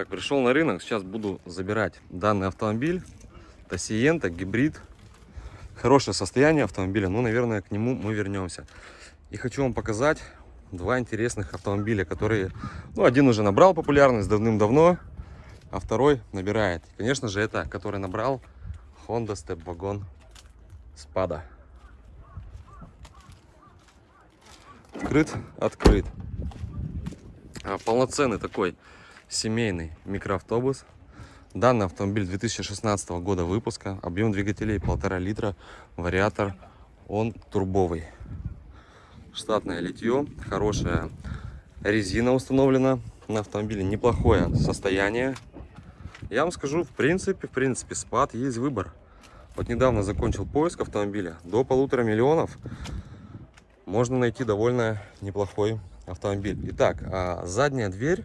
Так, пришел на рынок, сейчас буду забирать данный автомобиль. Это Сиента, гибрид. Хорошее состояние автомобиля, но, наверное, к нему мы вернемся. И хочу вам показать два интересных автомобиля, которые... Ну, один уже набрал популярность давным-давно, а второй набирает. Конечно же, это, который набрал Honda Step Wagon Spada. Открыт, открыт. А, полноценный такой семейный микроавтобус. Данный автомобиль 2016 года выпуска. Объем двигателей полтора литра. Вариатор. Он турбовый. Штатное литье. Хорошая резина установлена на автомобиле. Неплохое состояние. Я вам скажу, в принципе, в принципе, спад есть выбор. Вот недавно закончил поиск автомобиля. До полутора миллионов можно найти довольно неплохой автомобиль. Итак, а задняя дверь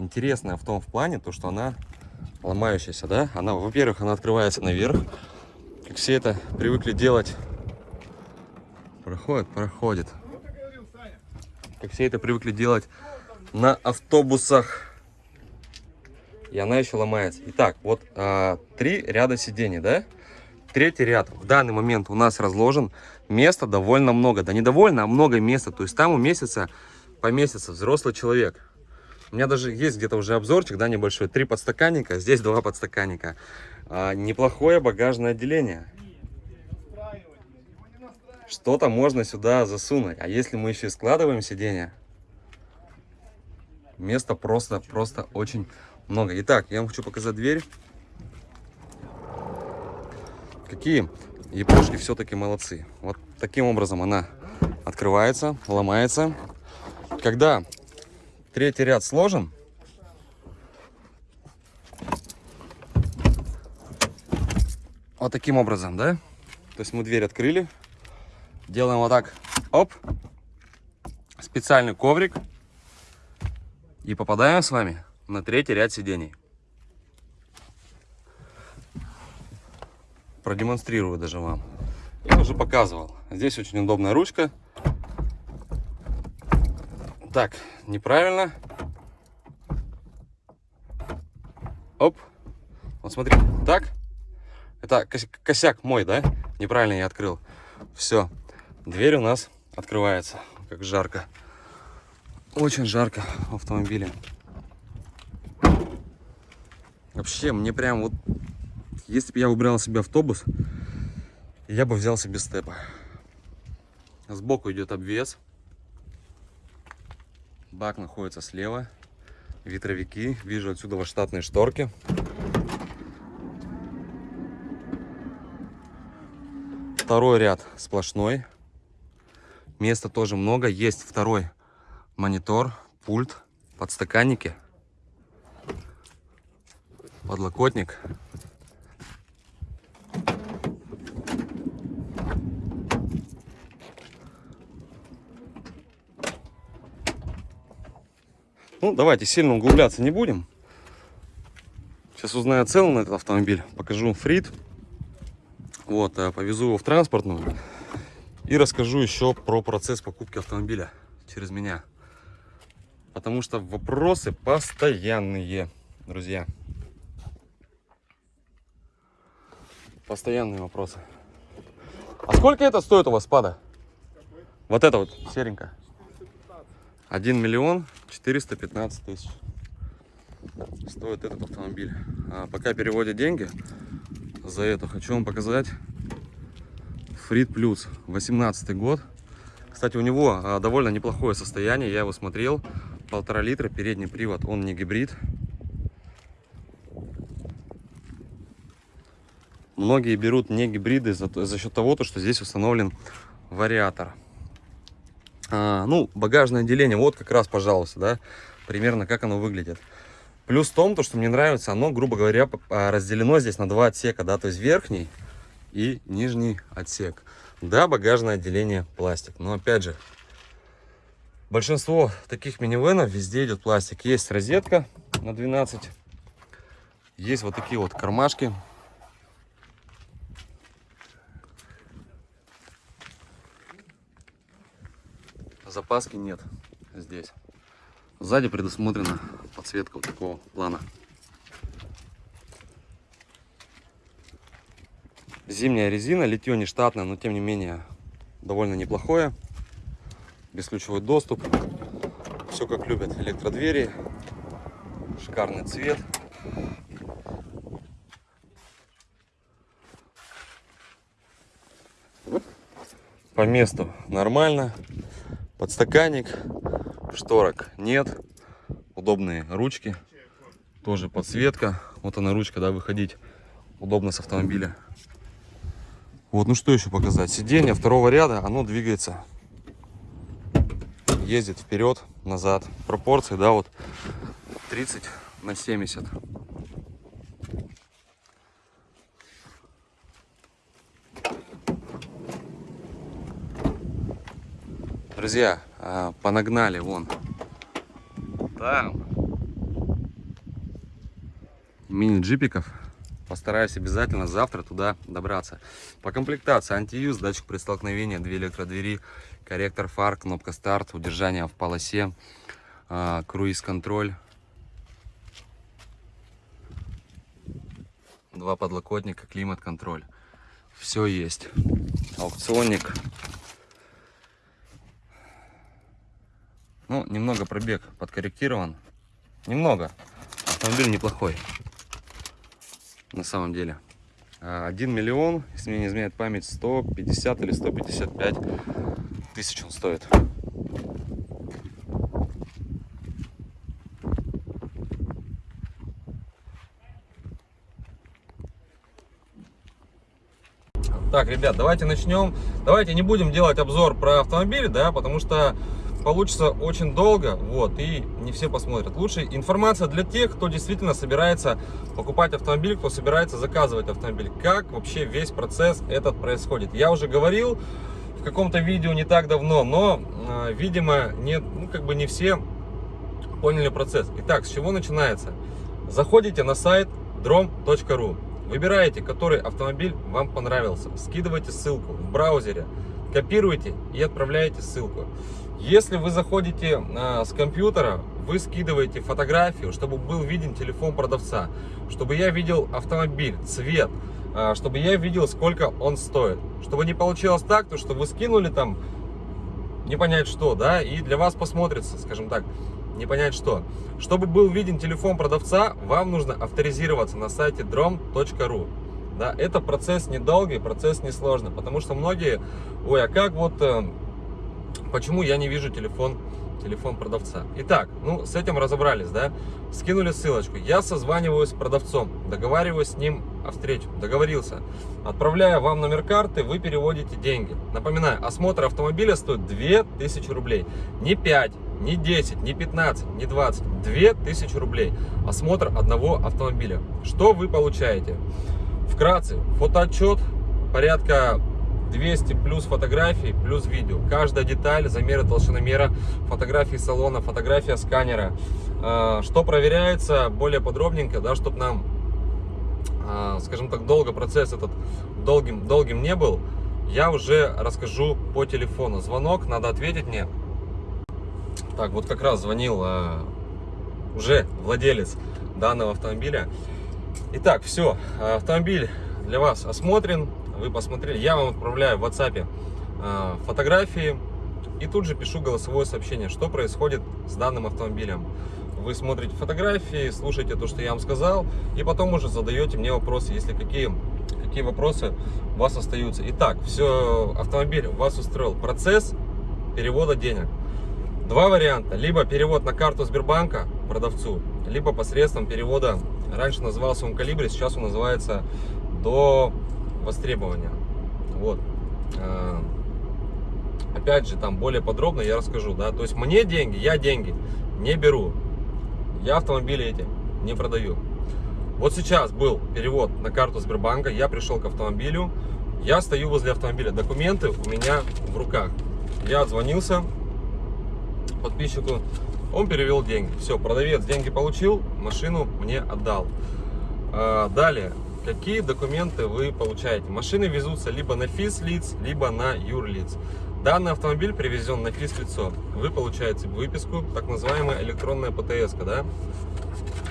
интересная в том в плане, то что она ломающаяся, да? Она, во-первых, она открывается наверх, как все это привыкли делать. Проходит, проходит. Как все это привыкли делать на автобусах. И она еще ломается. Итак, вот а, три ряда сидений, да? Третий ряд в данный момент у нас разложен. Места довольно много. Да не довольно, а много места. То есть там уместится, поместится взрослый человек. У меня даже есть где-то уже обзорчик, да, небольшой. Три подстаканника, здесь два подстаканника. А, неплохое багажное отделение. Что-то можно сюда засунуть. А если мы еще и складываем сиденье, места просто, просто очень много. Итак, я вам хочу показать дверь. Какие япошки все-таки молодцы. Вот таким образом она открывается, ломается. Когда третий ряд сложен, вот таким образом, да? То есть мы дверь открыли, делаем вот так, оп, специальный коврик и попадаем с вами на третий ряд сидений. Продемонстрирую даже вам. Я уже показывал. Здесь очень удобная ручка. Так, неправильно. Оп. Вот смотри, так. Это косяк мой, да? Неправильно я открыл. Все. Дверь у нас открывается. Как жарко. Очень жарко в автомобиле. Вообще, мне прям вот... Если бы я выбирал себе автобус, я бы взял себе степа. Сбоку идет обвес. Бак находится слева. Ветровики. Вижу отсюда штатные шторки. Второй ряд сплошной. Места тоже много. Есть второй монитор, пульт, подстаканники, подлокотник. Ну, давайте сильно углубляться не будем. Сейчас узнаю цену на этот автомобиль. Покажу фрит. Вот, э, повезу его в транспортную. И расскажу еще про процесс покупки автомобиля через меня. Потому что вопросы постоянные, друзья. Постоянные вопросы. А сколько это стоит у вас спада? Вот это вот серенькая. 1 миллион 415 тысяч стоит этот автомобиль. А пока переводят деньги за это, хочу вам показать Фрид Плюс, 18 год. Кстати, у него а, довольно неплохое состояние, я его смотрел. Полтора литра, передний привод, он не гибрид. Многие берут не гибриды за, за счет того, что здесь установлен вариатор. А, ну, багажное отделение, вот как раз, пожалуйста, да, примерно как оно выглядит. Плюс в том, то, что мне нравится, оно, грубо говоря, а, разделено здесь на два отсека, да, то есть верхний и нижний отсек. Да, багажное отделение пластик, но опять же, большинство таких минивенов везде идет пластик. Есть розетка на 12, есть вот такие вот кармашки запаски нет здесь. Сзади предусмотрена подсветка вот такого плана. Зимняя резина, литье не штатное, но тем не менее довольно неплохое. Бесключевой доступ. Все как любят. Электродвери. Шикарный цвет. По месту нормально. Подстаканник. Шторок нет. Удобные ручки. Тоже подсветка. Вот она ручка, да, выходить удобно с автомобиля. Вот, ну что еще показать? Сиденье второго ряда, оно двигается. Ездит вперед, назад. Пропорции, да, вот 30 на 70. Друзья, а, понагнали вон. Там. Мини-джипиков. Постараюсь обязательно завтра туда добраться. По комплектации антиюз, датчик при столкновении, две электродвери, корректор фар, кнопка старт, удержание в полосе, а, круиз-контроль. Два подлокотника, климат-контроль. Все есть. Аукционник Ну, немного пробег подкорректирован. Немного. Автомобиль неплохой. На самом деле. 1 миллион, если мне не изменяет память, 150 или 155 тысяч он стоит. Так, ребят, давайте начнем. Давайте не будем делать обзор про автомобиль, да, потому что получится очень долго, вот, и не все посмотрят. Лучше информация для тех, кто действительно собирается покупать автомобиль, кто собирается заказывать автомобиль. Как вообще весь процесс этот происходит. Я уже говорил в каком-то видео не так давно, но, э, видимо, не, ну, как бы не все поняли процесс. Итак, с чего начинается? Заходите на сайт drom.ru, выбираете, который автомобиль вам понравился, скидывайте ссылку в браузере, копируете и отправляете ссылку. Если вы заходите а, с компьютера, вы скидываете фотографию, чтобы был виден телефон продавца, чтобы я видел автомобиль, цвет, а, чтобы я видел, сколько он стоит. Чтобы не получилось так, то что вы скинули там не понять что, да, и для вас посмотрится, скажем так, не понять что. Чтобы был виден телефон продавца, вам нужно авторизироваться на сайте drom.ru. Да, это процесс недолгий, процесс несложный, потому что многие, ой, а как вот э, почему я не вижу телефон, телефон продавца. Итак, ну, с этим разобрались, да? Скинули ссылочку. Я созваниваюсь с продавцом, договариваюсь с ним о встрече, договорился. Отправляю вам номер карты, вы переводите деньги. Напоминаю, осмотр автомобиля стоит 2000 рублей. Не 5, не 10, не 15, не 20, 2000 рублей. Осмотр одного автомобиля. Что вы получаете? Вкратце, фотоотчет порядка 200 плюс фотографий, плюс видео. Каждая деталь, замеры толщиномера, фотографии салона, фотография сканера. А, что проверяется более подробненько, да, чтобы нам, а, скажем так, долго процесс этот долгим, долгим не был, я уже расскажу по телефону. Звонок, надо ответить мне. Так, вот как раз звонил а, уже владелец данного автомобиля. Итак, все, автомобиль для вас осмотрен, вы посмотрели, я вам отправляю в WhatsApp э, фотографии и тут же пишу голосовое сообщение, что происходит с данным автомобилем. Вы смотрите фотографии, слушаете то, что я вам сказал, и потом уже задаете мне вопросы, если какие, какие вопросы у вас остаются. Итак, все, автомобиль вас устроил. Процесс перевода денег. Два варианта. Либо перевод на карту Сбербанка продавцу, либо посредством перевода, раньше назывался он Калибри, сейчас он называется до востребования. Вот. А, опять же, там более подробно я расскажу, да. То есть мне деньги, я деньги не беру. Я автомобили эти не продаю. Вот сейчас был перевод на карту Сбербанка, я пришел к автомобилю, я стою возле автомобиля, документы у меня в руках. Я отзвонился подписчику, он перевел деньги. Все, продавец деньги получил, машину мне отдал. А, далее, какие документы вы получаете. Машины везутся либо на физлиц, либо на юрлиц. Данный автомобиль привезен на физлицо. Вы получаете выписку, так называемая электронная ПТС. Да?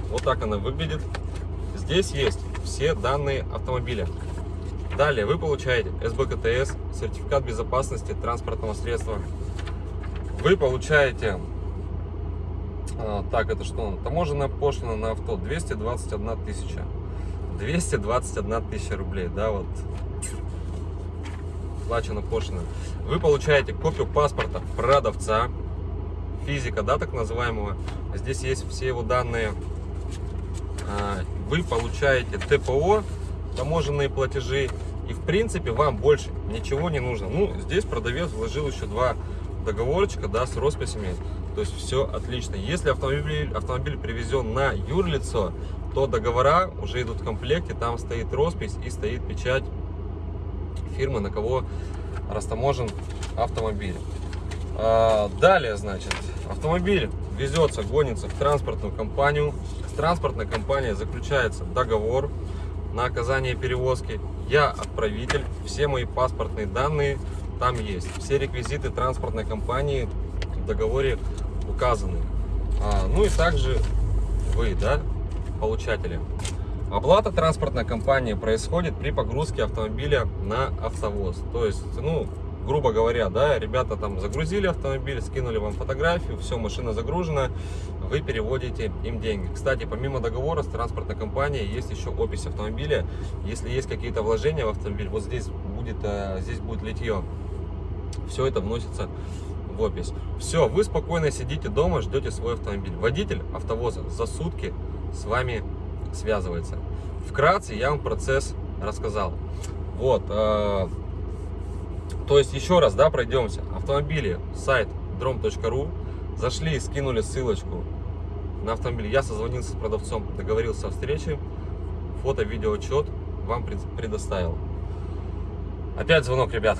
Вот так она выглядит. Здесь есть все данные автомобиля. Далее вы получаете СБКТС, сертификат безопасности транспортного средства. Вы получаете, а, так это что, таможенная пошлина на авто 221 тысяча. 221 тысяча рублей, да, вот плачена пошлина. Вы получаете копию паспорта продавца, физика, да, так называемого. Здесь есть все его данные. А, вы получаете ТПО, таможенные платежи, и в принципе вам больше ничего не нужно. Ну, здесь продавец вложил еще два договорчика, да, с росписями. То есть все отлично. Если автомобиль, автомобиль привезен на юрлицо, то договора уже идут в комплекте, там стоит роспись и стоит печать фирмы, на кого растаможен автомобиль. А, далее, значит, автомобиль везется, гонится в транспортную компанию. С транспортной компанией заключается договор на оказание перевозки. Я отправитель, все мои паспортные данные там есть. Все реквизиты транспортной компании в договоре указаны. А, ну и также вы, да, получатели. Оплата транспортной компании происходит при погрузке автомобиля на автовоз. То есть, ну, грубо говоря, да, ребята там загрузили автомобиль, скинули вам фотографию, все, машина загружена, вы переводите им деньги. Кстати, помимо договора с транспортной компанией есть еще опись автомобиля. Если есть какие-то вложения в автомобиль, вот здесь будет, э, здесь будет литье, все это вносится в опись. Все, вы спокойно сидите дома, ждете свой автомобиль. Водитель автовоза за сутки с вами связывается. Вкратце я вам процесс рассказал. Вот, э, то есть еще раз, да, пройдемся. Автомобили, сайт drom.ru, зашли, скинули ссылочку на автомобиль. Я созвонился с продавцом, договорился о встрече, фото, видео, отчет вам предоставил. Опять звонок, ребят.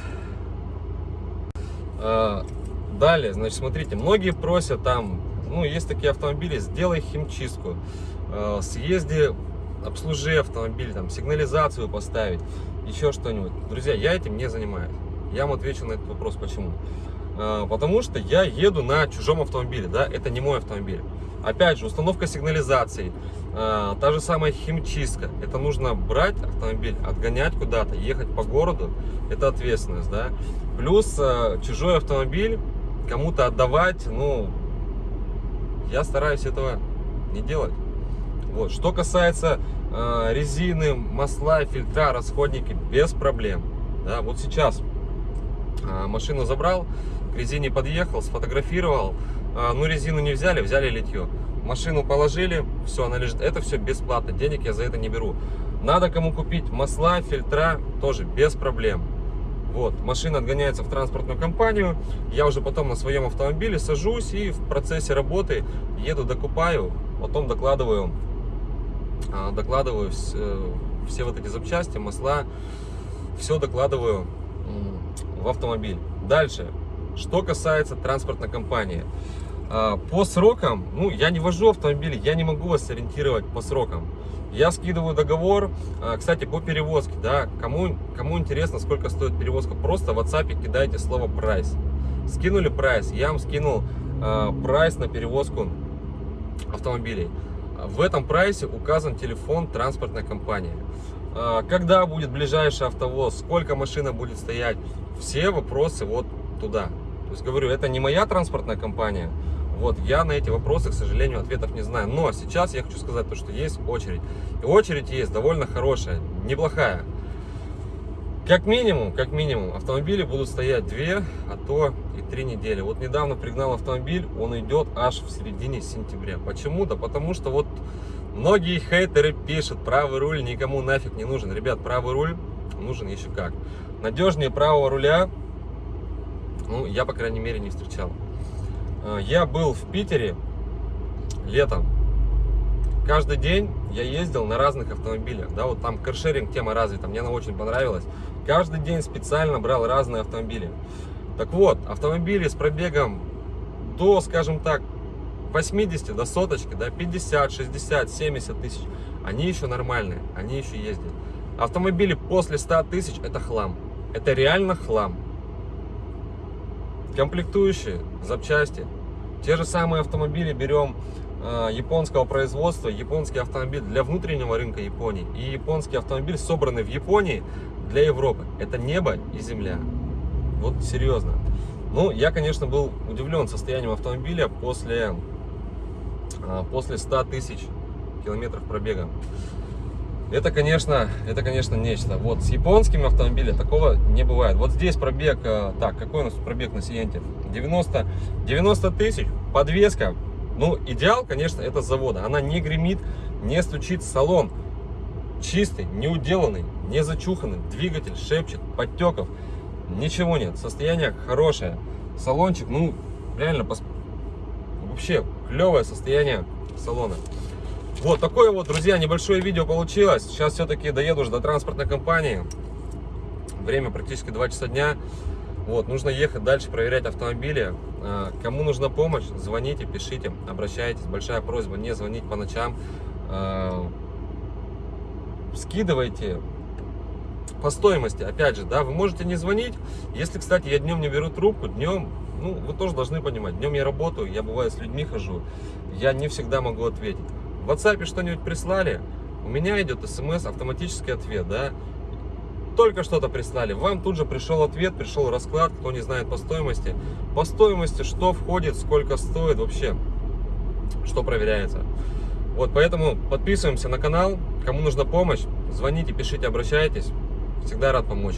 Э, далее, значит, смотрите, многие просят там, ну, есть такие автомобили, сделай химчистку. Э, съезди, обслужи автомобиль, там, сигнализацию поставить, еще что-нибудь. Друзья, я этим не занимаюсь. Я вам отвечу на этот вопрос, почему. Э, потому что я еду на чужом автомобиле, да, это не мой автомобиль. Опять же, установка сигнализации, э, та же самая химчистка. Это нужно брать автомобиль, отгонять куда-то, ехать по городу, это ответственность, да. Плюс чужой автомобиль кому-то отдавать, ну, я стараюсь этого не делать. Вот. Что касается э, резины, масла, фильтра, расходники, без проблем. Да, вот сейчас э, машину забрал, к резине подъехал, сфотографировал. Э, ну, резину не взяли, взяли литье. Машину положили, все, она лежит. Это все бесплатно, денег я за это не беру. Надо кому купить масла, фильтра, тоже без проблем. Вот, машина отгоняется в транспортную компанию, я уже потом на своем автомобиле сажусь и в процессе работы еду, докупаю, потом докладываю докладываю все, все вот эти запчасти, масла, все докладываю в автомобиль. Дальше, что касается транспортной компании. А, по срокам, ну, я не вожу автомобили, я не могу вас ориентировать по срокам. Я скидываю договор, кстати, по перевозке, да, кому, кому интересно, сколько стоит перевозка, просто в WhatsApp кидайте слово прайс. Скинули прайс, я вам скинул прайс на перевозку автомобилей. В этом прайсе указан телефон транспортной компании. А, когда будет ближайший автовоз, сколько машина будет стоять, все вопросы вот туда. То есть, говорю, это не моя транспортная компания, вот, я на эти вопросы, к сожалению, ответов не знаю. Но сейчас я хочу сказать то, что есть очередь. И очередь есть довольно хорошая, неплохая. Как минимум, как минимум, автомобили будут стоять 2, а то и 3 недели. Вот недавно пригнал автомобиль, он идет аж в середине сентября. Почему? Да потому что вот многие хейтеры пишут, правый руль никому нафиг не нужен. Ребят, правый руль нужен еще как. Надежнее правого руля, ну, я, по крайней мере, не встречал. А, я был в Питере летом, каждый день я ездил на разных автомобилях, да, вот там каршеринг тема развита, мне она очень понравилась. Каждый день специально брал разные автомобили. Так вот, автомобили с пробегом до, скажем так, 80 до соточки, да, 50, 60, 70 тысяч, они еще нормальные, они еще ездят. Автомобили после 100 тысяч это хлам, это реально хлам. Комплектующие, запчасти, те же самые автомобили берем японского производства, японский автомобиль для внутреннего рынка Японии и японский автомобиль, собранный в Японии для Европы. Это небо и земля. Вот серьезно. Ну, я, конечно, был удивлен состоянием автомобиля после, э, после 100 тысяч километров пробега. Это, конечно, это, конечно, нечто. Вот с японскими автомобилями такого не бывает. Вот здесь пробег, э, так, какой у нас пробег на Сиенте? 90, 90 тысяч, подвеска. Ну, идеал, конечно, это завода. Она не гремит, не стучит салон. Чистый, не уделанный, не зачуханный. Двигатель шепчет, подтеков. Ничего нет. Состояние хорошее. Салончик, ну, реально, пос... вообще клевое состояние салона. Вот такое вот, друзья, небольшое видео получилось. Сейчас все-таки доеду уже до транспортной компании. Время практически 2 часа дня. Вот, нужно ехать дальше, проверять автомобили. А, кому нужна помощь, звоните, пишите, обращайтесь. Большая просьба не звонить по ночам. А, скидывайте по стоимости, опять же, да, вы можете не звонить. Если, кстати, я днем не беру трубку, днем, ну, вы тоже должны понимать, днем я работаю, я бываю с людьми хожу, я не всегда могу ответить. В WhatsApp что-нибудь прислали, у меня идет смс, автоматический ответ, да. Только что-то прислали, вам тут же пришел ответ, пришел расклад, кто не знает по стоимости. По стоимости, что входит, сколько стоит вообще, что проверяется. Вот, поэтому подписываемся на канал, кому нужна помощь, звоните, пишите, обращайтесь. Всегда рад помочь.